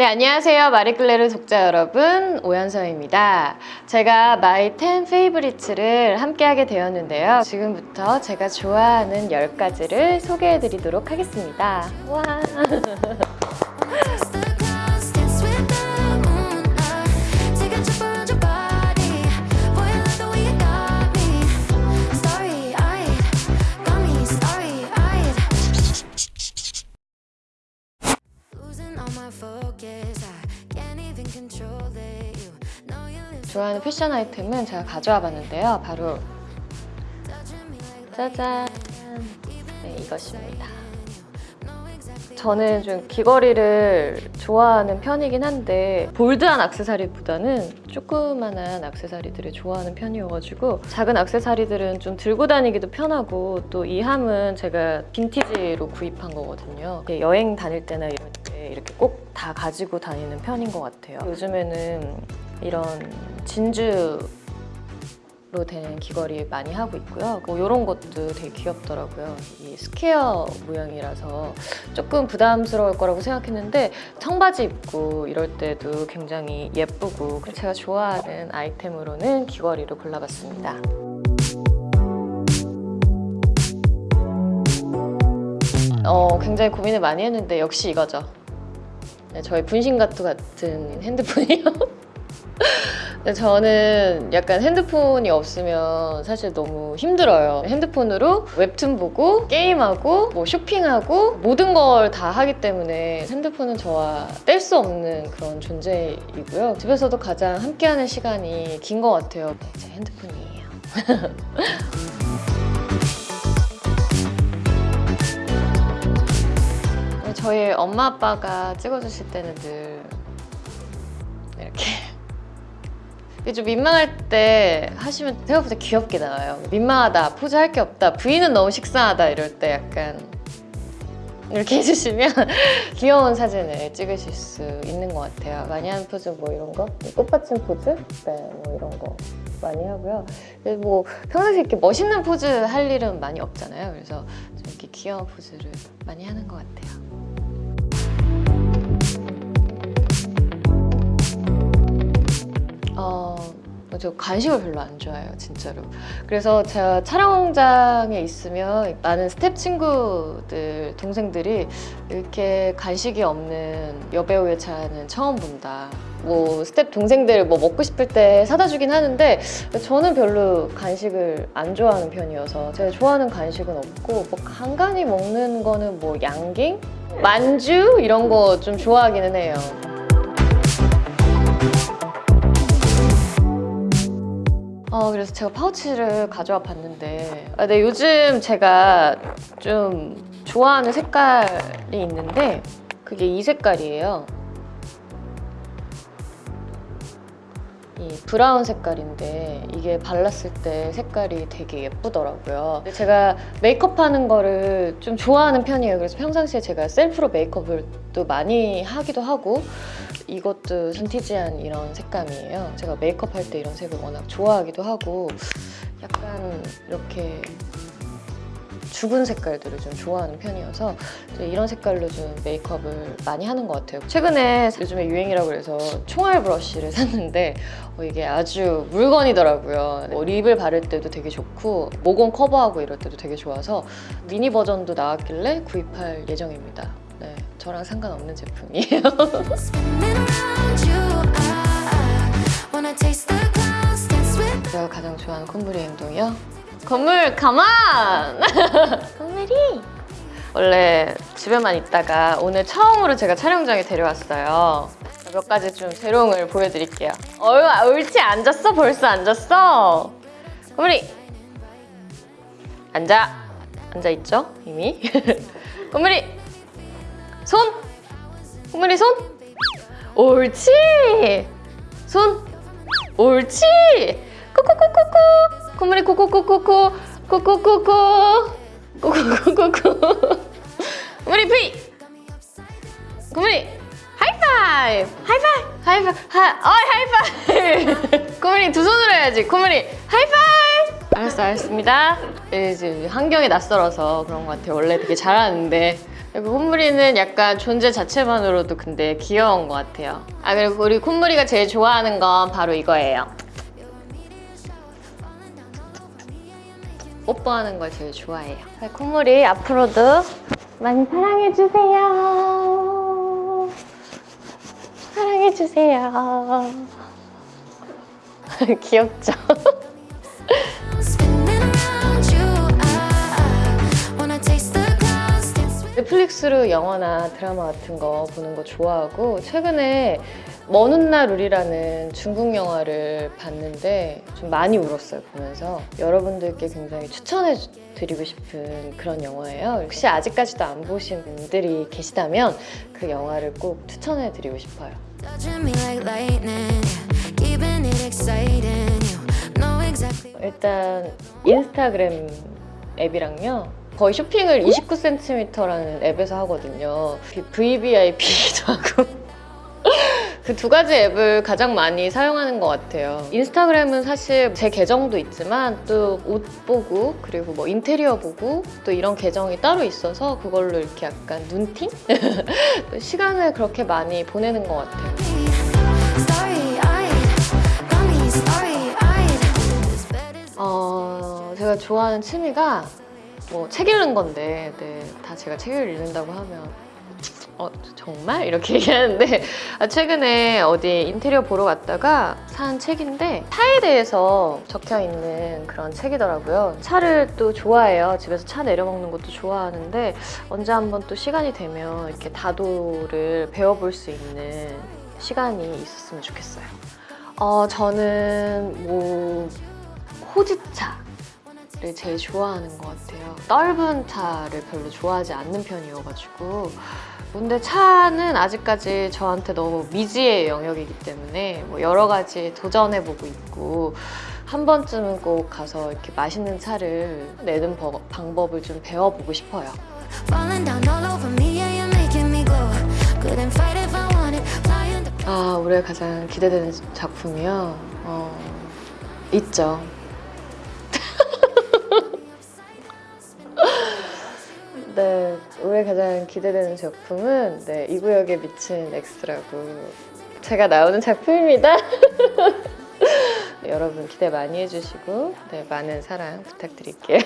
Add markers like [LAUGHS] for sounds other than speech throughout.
네, 안녕하세요. 마리클레르 독자 여러분, 오연서입니다. 제가 My 10 Favorites를 함께하게 되었는데요. 지금부터 제가 좋아하는 10가지를 소개해드리도록 하겠습니다. 와. [LAUGHS] 좋아하는 패션 아이템은 제가 가져와 봤는데요. 바로 짜잔! 네, 이것입니다. 저는 좀 귀걸이를 좋아하는 편이긴 한데 볼드한 악세사리보다는 조그만한 악세사리들을 좋아하는 편이어가지고 작은 악세사리들은 좀 들고 다니기도 편하고 또 이 함은 제가 빈티지로 구입한 거거든요. 여행 다닐 때나 때 이렇게 꼭 다 가지고 다니는 편인 것 같아요. 요즘에는 이런 진주로 된 귀걸이 많이 하고 있고요. 뭐 이런 것도 되게 귀엽더라고요. 이 square 모양이라서 조금 부담스러울 거라고 생각했는데 청바지 입고 이럴 때도 굉장히 예쁘고 제가 좋아하는 아이템으로는 귀걸이로 골라봤습니다. 어, 굉장히 고민을 많이 했는데 역시 이거죠. 네, 저의 분신가투 같은 핸드폰이요. [LAUGHS] 저는 약간 핸드폰이 없으면 사실 너무 힘들어요. 핸드폰으로 웹툰 보고 게임하고 뭐 쇼핑하고 모든 걸 다 하기 때문에 핸드폰은 저와 뗄 수 없는 그런 존재이고요. 집에서도 가장 함께하는 시간이 긴 것 같아요. 네, 제 핸드폰이에요. [LAUGHS] 저희 엄마 아빠가 찍어주실 때는 늘 이렇게 [LAUGHS] 좀 민망할 때 하시면 생각보다 귀엽게 나와요. 민망하다, 포즈 할 게 없다, 부인은 너무 식상하다 이럴 때 약간 이렇게 [LAUGHS] 해주시면 귀여운 사진을 찍으실 수 있는 것 같아요. 많이 하는 포즈 뭐 이런 거? 꽃받침 포즈? 네, 뭐 이런 거 많이 하고요. 그래서 뭐 평상시에 이렇게 멋있는 포즈 할 일은 많이 없잖아요. 그래서 좀 이렇게 귀여운 포즈를 많이 하는 것 같아요. 어, 저 간식을 별로 안 좋아해요, 진짜로. 그래서 제가 촬영장에 있으면 많은 스텝 친구들, 동생들이 이렇게 간식이 없는 여배우의 차는 처음 본다. 뭐 스텝 동생들 뭐 먹고 싶을 때 사다 주긴 하는데 저는 별로 간식을 안 좋아하는 편이어서 제가 좋아하는 간식은 없고 뭐 간간히 먹는 거는 뭐 양갱? 만주? 이런 거 좀 좋아하기는 해요. 어, 그래서 제가 파우치를 가져와 봤는데 아, 네, 요즘 제가 좀 좋아하는 색깔이 있는데 그게 이 색깔이에요. 이 브라운 색깔인데 이게 발랐을 때 색깔이 되게 예쁘더라고요. 제가 메이크업 하는 거를 좀 좋아하는 편이에요. 그래서 평상시에 제가 셀프로 메이크업을 또 많이 하기도 하고 이것도 빈티지한 이런 색감이에요. 제가 메이크업 할 때 이런 색을 워낙 좋아하기도 하고 약간 이렇게 죽은 색깔들을 좀 좋아하는 편이어서 이런 색깔로 좀 메이크업을 많이 하는 것 같아요. 최근에 요즘에 유행이라고 해서 총알 브러쉬를 [LAUGHS] 샀는데 어, 이게 아주 물건이더라고요. 뭐 립을 바를 때도 되게 좋고 모공 커버하고 이럴 때도 되게 좋아서 미니 버전도 나왔길래 구입할 예정입니다. 네, 저랑 상관없는 제품이에요. [LAUGHS] 제가 가장 좋아하는 콧물의 행동이요? 건물 가만! [LAUGHS] 건물이 원래 집에만 있다가 오늘 처음으로 제가 촬영장에 데려왔어요. 몇 가지 좀 재롱을 보여드릴게요. 어, 옳지 앉았어? 벌써 앉았어? 건물이 앉아. 앉아있죠? 이미. [LAUGHS] 건물이 손! 건물이 손! 옳지! 손! 옳지! 코코코코코! 콧물이 코코코코코! 코코코코! 코코코코코! 콧물이 피! 콧물이 하이파이브! 하이파이브! 하이파이브! 하, 어, 하이파이브! 콧물이 두 손으로 해야지. 콧물이 하이파이브! 알았어, 알았습니다. 이제 환경에 낯설어서 그런 것 같아요. 원래 되게 잘하는데. 그리고 콧무리는 약간 존재 자체만으로도 근데 귀여운 것 같아요. 아 그리고 우리 콧무리가 제일 좋아하는 건 바로 이거예요. 뽀뽀하는 걸 제일 좋아해요. 네, 콧무리 앞으로도 많이 사랑해주세요. 사랑해주세요. [LAUGHS] 귀엽죠? [LAUGHS] 넷플릭스로 영화나 드라마 같은 거 보는 거 좋아하고 최근에 먼 훗날 우리라는 중국 영화를 봤는데 좀 많이 울었어요 보면서. 여러분들께 굉장히 추천해 드리고 싶은 그런 영화예요. 혹시 아직까지도 안 보신 분들이 계시다면 그 영화를 꼭 추천해 드리고 싶어요. 일단 인스타그램 앱이랑요. 거의 쇼핑을 29cm라는 앱에서 하거든요. VVIP기도 하고 그 두 가지 앱을 가장 많이 사용하는 것 같아요 인스타그램은 사실 제 계정도 있지만 또 옷 보고 그리고 뭐 인테리어 보고 또 이런 계정이 따로 있어서 그걸로 이렇게 약간 눈팅? [LAUGHS] 시간을 그렇게 많이 보내는 것 같아요 어, 제가 좋아하는 취미가 뭐 책 읽는 건데, 네, 다 제가 책을 읽는다고 하면 어, 정말? 이렇게 [LAUGHS] 얘기하는데 아, 최근에 어디 인테리어 보러 갔다가 산 책인데 차에 대해서 적혀 있는 그런 책이더라고요. 차를 또 좋아해요. 집에서 차 내려 먹는 것도 좋아하는데 언제 한번 또 시간이 되면 이렇게 다도를 배워볼 수 있는 시간이 있었으면 좋겠어요. 어, 저는 뭐 호지차 를 제일 좋아하는 것 같아요. 떫은 차를 별로 좋아하지 않는 편이어가지고 근데 차는 아직까지 저한테 너무 미지의 영역이기 때문에 뭐 여러 가지 도전해보고 있고 한 번쯤은 꼭 가서 이렇게 맛있는 차를 내는 버- 방법을 좀 배워보고 싶어요. 아, 올해 가장 기대되는 작품이요? 어, 있죠. 네, 올해 가장 기대되는 작품은 네, 이 구역에 미친 X라고 제가 나오는 작품입니다. [LAUGHS] 여러분 기대 많이 해주시고 네, 많은 사랑 부탁드릴게요.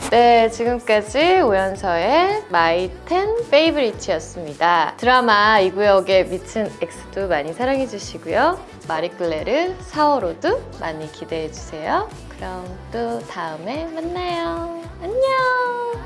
[LAUGHS] 네, 지금까지 오연서의 My Ten Favorites였습니다. 드라마 이 구역에 미친 X도 많이 사랑해주시고요. 마리클레르 사워로도 많이 기대해주세요. 그럼 또 다음에 만나요. 안녕!